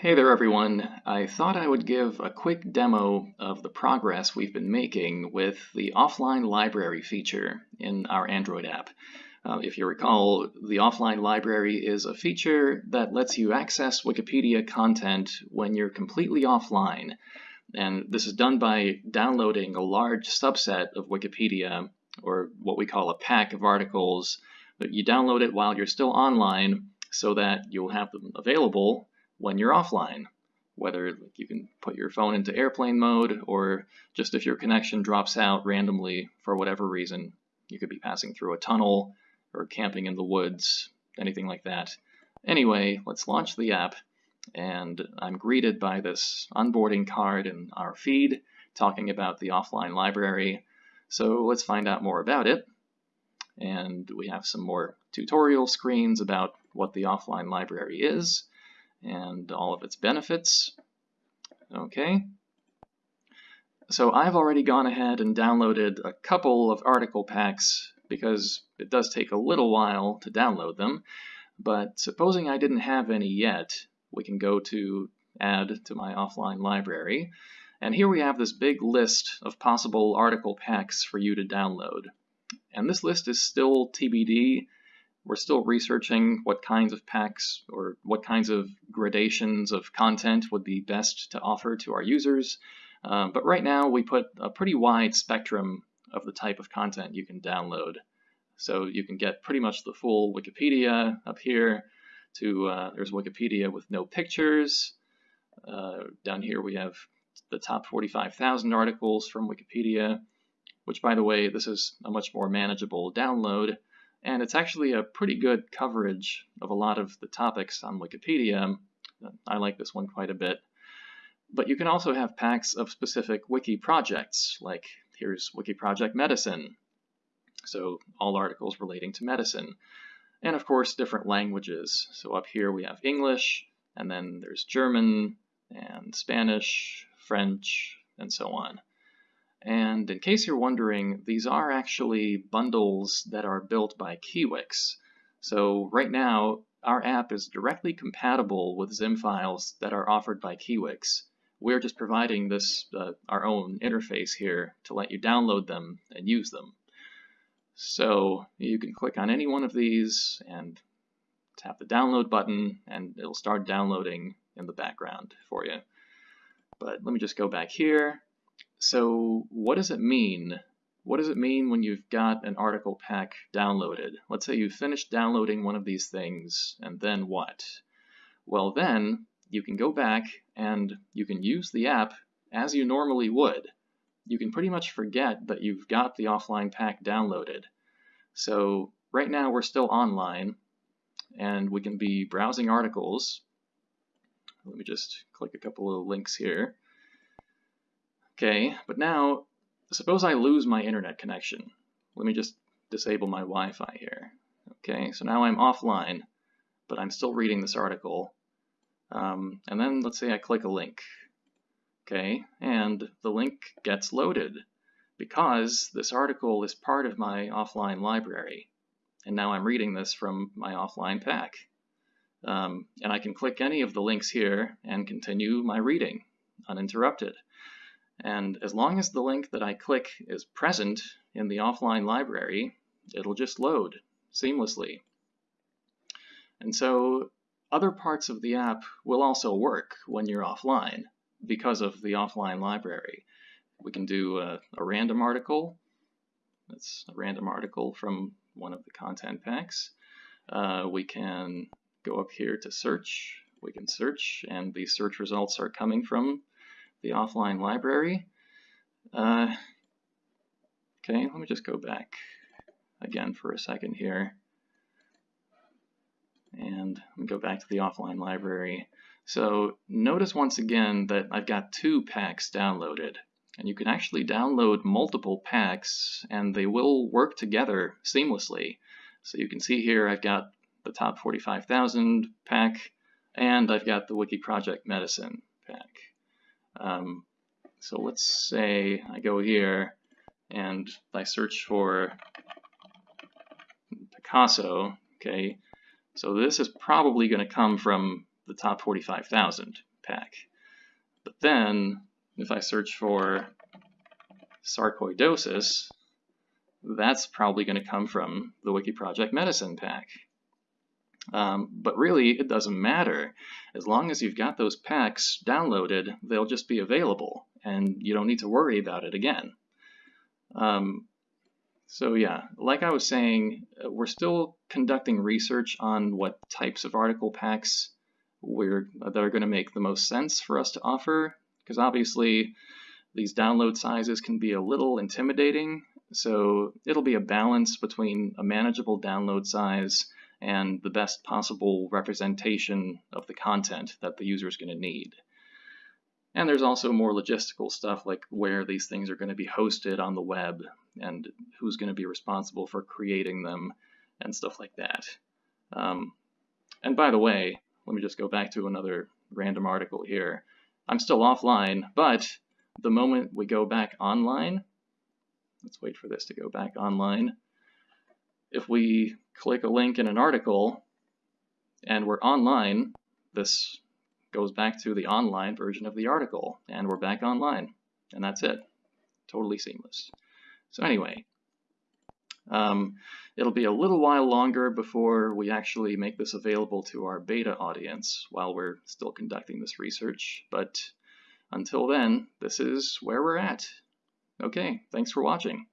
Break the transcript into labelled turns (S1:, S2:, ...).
S1: Hey there everyone. I thought I would give a quick demo of the progress we've been making with the offline library feature in our Android app. Uh, if you recall, the offline library is a feature that lets you access Wikipedia content when you're completely offline. And this is done by downloading a large subset of Wikipedia, or what we call a pack of articles, but you download it while you're still online so that you'll have them available when you're offline, whether you can put your phone into airplane mode or just if your connection drops out randomly for whatever reason. You could be passing through a tunnel or camping in the woods, anything like that. Anyway, let's launch the app and I'm greeted by this onboarding card in our feed talking about the offline library. So let's find out more about it. And we have some more tutorial screens about what the offline library is and all of its benefits. Okay. So I've already gone ahead and downloaded a couple of article packs because it does take a little while to download them. But supposing I didn't have any yet, we can go to add to my offline library. And here we have this big list of possible article packs for you to download. And this list is still TBD we're still researching what kinds of packs or what kinds of gradations of content would be best to offer to our users. Um, but right now we put a pretty wide spectrum of the type of content you can download. So you can get pretty much the full Wikipedia up here to, uh, there's Wikipedia with no pictures. Uh, down here we have the top 45,000 articles from Wikipedia, which by the way, this is a much more manageable download and it's actually a pretty good coverage of a lot of the topics on Wikipedia. I like this one quite a bit. But you can also have packs of specific wiki projects, like here's Wiki Project Medicine, so all articles relating to medicine. And of course, different languages. So up here we have English, and then there's German, and Spanish, French, and so on. And in case you're wondering, these are actually bundles that are built by Kiwix. So right now, our app is directly compatible with Zim files that are offered by Kiwix. We're just providing this uh, our own interface here to let you download them and use them. So you can click on any one of these and tap the download button and it'll start downloading in the background for you. But let me just go back here so what does it mean? What does it mean when you've got an article pack downloaded? Let's say you've finished downloading one of these things, and then what? Well then, you can go back and you can use the app as you normally would. You can pretty much forget that you've got the offline pack downloaded. So right now we're still online, and we can be browsing articles. Let me just click a couple of links here. Okay, but now suppose I lose my internet connection. Let me just disable my Wi-Fi here. Okay, so now I'm offline, but I'm still reading this article. Um, and then let's say I click a link. Okay, and the link gets loaded because this article is part of my offline library. And now I'm reading this from my offline pack. Um, and I can click any of the links here and continue my reading uninterrupted. And as long as the link that I click is present in the offline library, it'll just load seamlessly. And so other parts of the app will also work when you're offline because of the offline library. We can do a, a random article. That's a random article from one of the content packs. Uh, we can go up here to search. We can search, and the search results are coming from the offline library. Uh, okay, let me just go back again for a second here. And let me go back to the offline library. So notice once again that I've got two packs downloaded. And you can actually download multiple packs and they will work together seamlessly. So you can see here I've got the top 45,000 pack and I've got the Wiki Project Medicine pack. Um, so let's say I go here and I search for Picasso, okay, so this is probably going to come from the top 45,000 pack. But then, if I search for sarcoidosis, that's probably going to come from the Wiki Project Medicine pack. Um, but really, it doesn't matter. As long as you've got those packs downloaded, they'll just be available, and you don't need to worry about it again. Um, so yeah, like I was saying, uh, we're still conducting research on what types of article packs we're, that are going to make the most sense for us to offer, because obviously these download sizes can be a little intimidating, so it'll be a balance between a manageable download size and the best possible representation of the content that the user is going to need. And there's also more logistical stuff like where these things are going to be hosted on the web and who's going to be responsible for creating them and stuff like that. Um, and by the way, let me just go back to another random article here. I'm still offline, but the moment we go back online, let's wait for this to go back online. If we click a link in an article and we're online, this goes back to the online version of the article and we're back online and that's it. Totally seamless. So anyway, um, it'll be a little while longer before we actually make this available to our beta audience while we're still conducting this research. But until then, this is where we're at. Okay, thanks for watching.